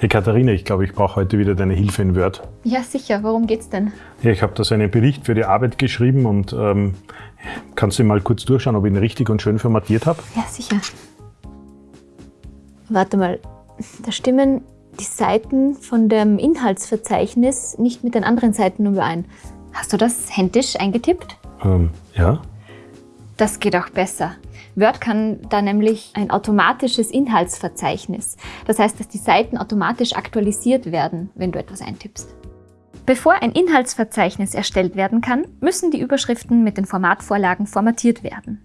Hey Katharina, ich glaube, ich brauche heute wieder deine Hilfe in Word. Ja, sicher. Worum geht's denn? Ja, ich habe da so einen Bericht für die Arbeit geschrieben und ähm, kannst du mal kurz durchschauen, ob ich ihn richtig und schön formatiert habe? Ja, sicher. Warte mal, da stimmen die Seiten von dem Inhaltsverzeichnis nicht mit den anderen Seiten überein. Hast du das händisch eingetippt? Ähm, ja. Das geht auch besser. Word kann da nämlich ein automatisches Inhaltsverzeichnis. Das heißt, dass die Seiten automatisch aktualisiert werden, wenn du etwas eintippst. Bevor ein Inhaltsverzeichnis erstellt werden kann, müssen die Überschriften mit den Formatvorlagen formatiert werden.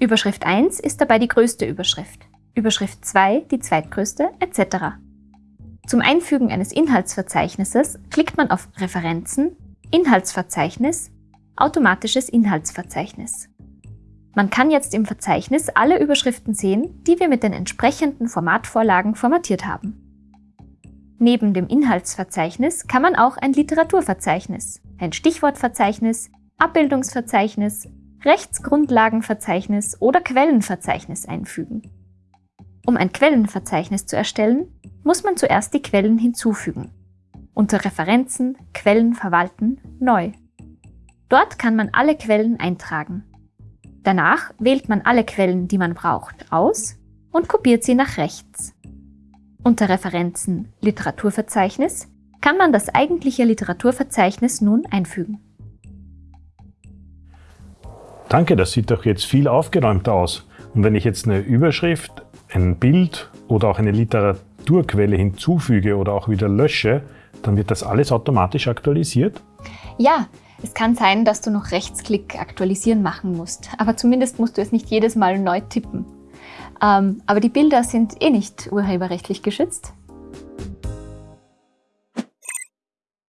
Überschrift 1 ist dabei die größte Überschrift, Überschrift 2 die zweitgrößte, etc. Zum Einfügen eines Inhaltsverzeichnisses klickt man auf Referenzen, Inhaltsverzeichnis, automatisches Inhaltsverzeichnis. Man kann jetzt im Verzeichnis alle Überschriften sehen, die wir mit den entsprechenden Formatvorlagen formatiert haben. Neben dem Inhaltsverzeichnis kann man auch ein Literaturverzeichnis, ein Stichwortverzeichnis, Abbildungsverzeichnis, Rechtsgrundlagenverzeichnis oder Quellenverzeichnis einfügen. Um ein Quellenverzeichnis zu erstellen, muss man zuerst die Quellen hinzufügen. Unter Referenzen, Quellen verwalten, neu. Dort kann man alle Quellen eintragen. Danach wählt man alle Quellen, die man braucht, aus und kopiert sie nach rechts. Unter Referenzen Literaturverzeichnis kann man das eigentliche Literaturverzeichnis nun einfügen. Danke, das sieht doch jetzt viel aufgeräumter aus. Und wenn ich jetzt eine Überschrift, ein Bild oder auch eine Literaturquelle hinzufüge oder auch wieder lösche, dann wird das alles automatisch aktualisiert? Ja, es kann sein, dass du noch Rechtsklick aktualisieren machen musst, aber zumindest musst du es nicht jedes Mal neu tippen. Ähm, aber die Bilder sind eh nicht urheberrechtlich geschützt.